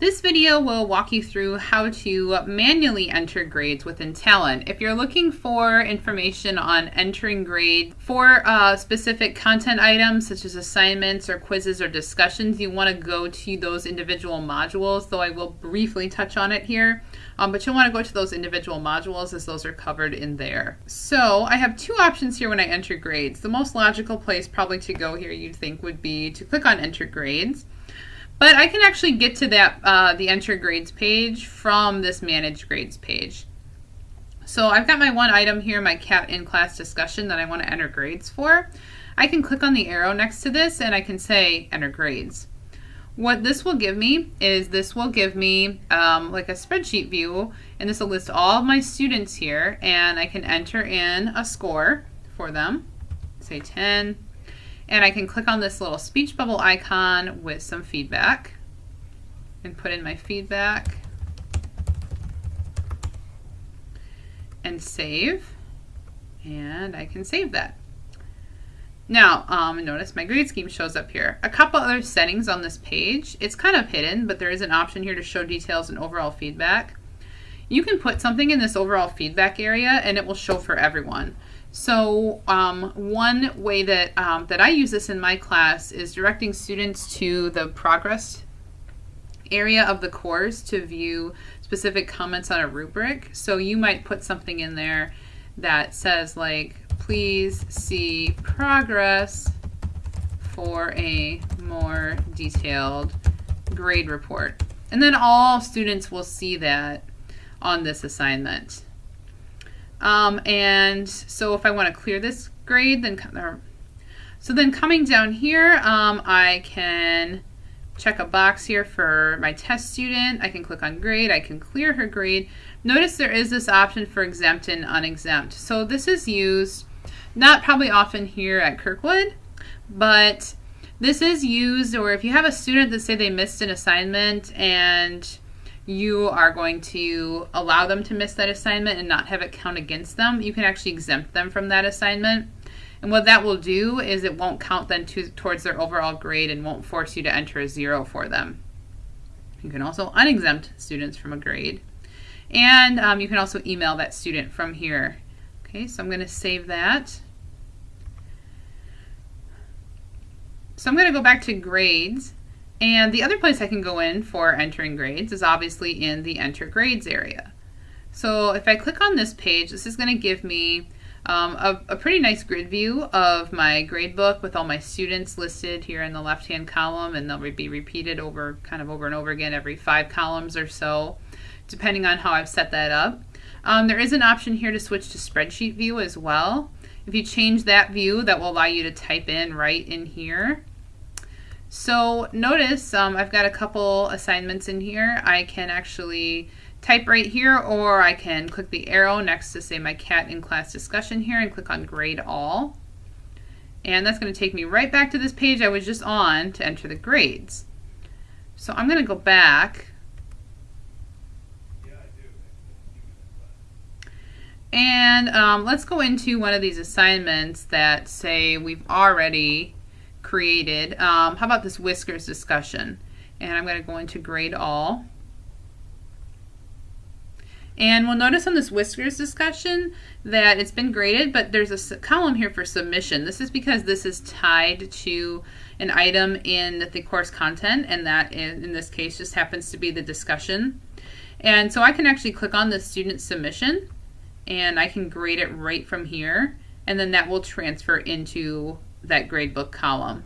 This video will walk you through how to manually enter grades within Talon. If you're looking for information on entering grades for uh, specific content items such as assignments or quizzes or discussions, you want to go to those individual modules, though I will briefly touch on it here. Um, but you'll want to go to those individual modules as those are covered in there. So I have two options here when I enter grades. The most logical place probably to go here you'd think would be to click on enter grades. But I can actually get to that uh, the enter grades page from this manage grades page. So I've got my one item here, my CAT in class discussion that I want to enter grades for. I can click on the arrow next to this and I can say enter grades. What this will give me is this will give me um, like a spreadsheet view and this will list all of my students here and I can enter in a score for them, say 10, and I can click on this little speech bubble icon with some feedback and put in my feedback and save. And I can save that. Now, um, notice my grade scheme shows up here. A couple other settings on this page. It's kind of hidden, but there is an option here to show details and overall feedback. You can put something in this overall feedback area and it will show for everyone. So um, one way that, um, that I use this in my class is directing students to the progress area of the course to view specific comments on a rubric. So you might put something in there that says like, please see progress for a more detailed grade report. And then all students will see that on this assignment. Um, and so if I want to clear this grade, then so then coming down here, um, I can check a box here for my test student. I can click on grade. I can clear her grade. Notice there is this option for exempt and unexempt. So this is used not probably often here at Kirkwood, but this is used or if you have a student that say they missed an assignment and you are going to allow them to miss that assignment and not have it count against them, you can actually exempt them from that assignment. And what that will do is it won't count then to, towards their overall grade and won't force you to enter a zero for them. You can also unexempt students from a grade. And um, you can also email that student from here. Okay, so I'm going to save that. So I'm going to go back to grades and the other place I can go in for entering grades is obviously in the enter grades area. So if I click on this page, this is going to give me um, a, a, pretty nice grid view of my grade book with all my students listed here in the left hand column and they'll be repeated over kind of over and over again every five columns or so depending on how I've set that up. Um, there is an option here to switch to spreadsheet view as well. If you change that view that will allow you to type in right in here so notice um, I've got a couple assignments in here. I can actually type right here or I can click the arrow next to say my CAT in class discussion here and click on grade all. And that's going to take me right back to this page I was just on to enter the grades. So I'm going to go back And um, let's go into one of these assignments that say we've already created. Um, how about this whiskers discussion? And I'm going to go into grade all. And we'll notice on this whiskers discussion that it's been graded, but there's a column here for submission. This is because this is tied to an item in the course content, and that in, in this case just happens to be the discussion. And so I can actually click on the student submission, and I can grade it right from here, and then that will transfer into that gradebook column.